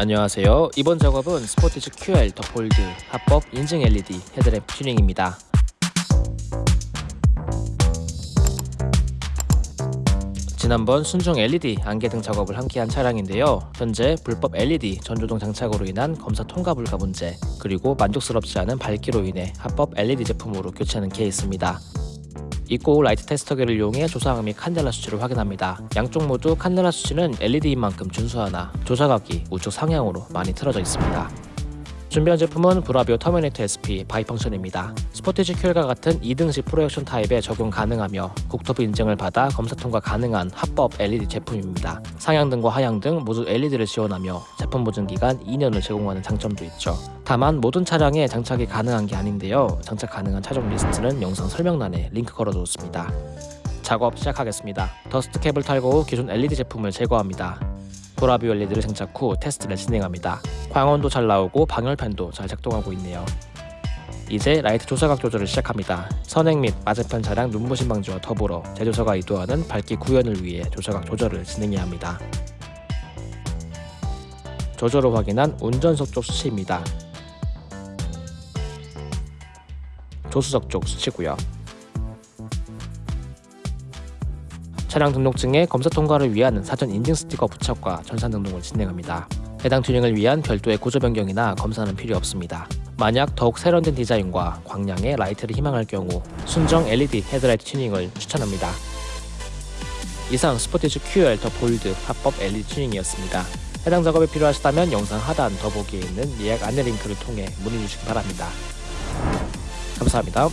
안녕하세요. 이번 작업은 스포티지 QL 더 볼드 합법 인증 LED 헤드램프 튜닝입니다. 지난번 순정 LED 안개등 작업을 함께한 차량인데요. 현재 불법 LED 전조등 장착으로 인한 검사 통과 불가 문제, 그리고 만족스럽지 않은 밝기로 인해 합법 LED 제품으로 교체하는 케이스입니다. 입고 라이트 테스터기를 이용해 조사각 및 칸델라 수치를 확인합니다. 양쪽 모두 칸델라 수치는 LED인 만큼 준수하나 조사각이 우측 상향으로 많이 틀어져 있습니다. 준비한 제품은 브라비오 터미네이터 SP bi-function입니다. 스포티지 큐엘과 같은 2등식 프로젝션 타입에 적용 가능하며 국토부 인증을 받아 검사 통과 가능한 합법 LED 제품입니다. 상향등과 하향등 모두 LED를 지원하며 제품 보증 기간 2년을 제공하는 장점도 있죠. 다만 모든 차량에 장착이 가능한 게 아닌데요. 장착 가능한 차종 리스트는 영상 설명란에 링크 걸어두었습니다. 작업 시작하겠습니다. dust cap을 탈거 후 기존 LED 제품을 제거합니다. LED를 장착 후 테스트를 진행합니다. 광원도 잘 나오고 방열판도 잘 작동하고 있네요. 이제 라이트 조사각 조절을 시작합니다. 선행 및 맞은편 차량 눈부신 방지와 더불어 제조사가 의도하는 밝기 구현을 위해 조사각 조절을 진행해야 합니다. 조절을 확인한 운전석 쪽 수치입니다. 조수석 쪽 수치고요. 차량 등록증에 검사 통과를 위한 사전 인증 스티커 부착과 전산 등록을 진행합니다. 해당 튜닝을 위한 별도의 구조 변경이나 검사는 필요 없습니다. 만약 더욱 세련된 디자인과 광량의 라이트를 희망할 경우 순정 LED 헤드라이트 튜닝을 추천합니다. 이상 스포티지 QL The Bold 합법 LED 튜닝이었습니다. 해당 작업이 필요하시다면 영상 하단 더보기에 있는 예약 안내 링크를 통해 문의 주시기 바랍니다. 감사합니다.